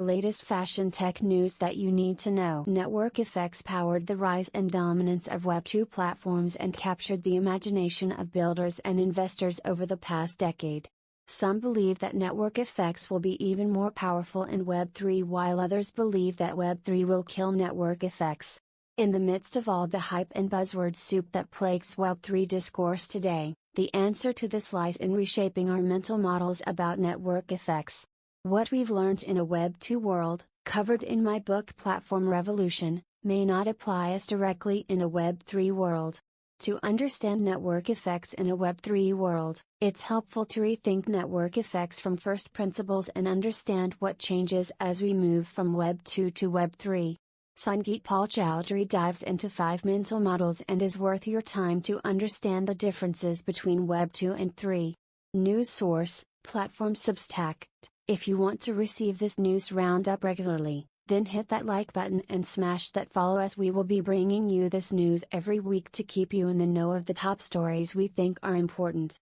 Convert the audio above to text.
Latest fashion tech news that you need to know. Network effects powered the rise and dominance of Web2 platforms and captured the imagination of builders and investors over the past decade. Some believe that network effects will be even more powerful in Web3 while others believe that Web3 will kill network effects. In the midst of all the hype and buzzword soup that plagues Web3 discourse today, the answer to this lies in reshaping our mental models about network effects. What we've learned in a Web 2 world, covered in my book Platform Revolution, may not apply as directly in a Web 3 world. To understand network effects in a Web 3 world, it's helpful to rethink network effects from first principles and understand what changes as we move from Web 2 to Web 3. Sangeet Paul Choudary dives into five mental models and is worth your time to understand the differences between Web 2 and 3. News source, Platform Substack. If you want to receive this news roundup regularly, then hit that like button and smash that follow as we will be bringing you this news every week to keep you in the know of the top stories we think are important.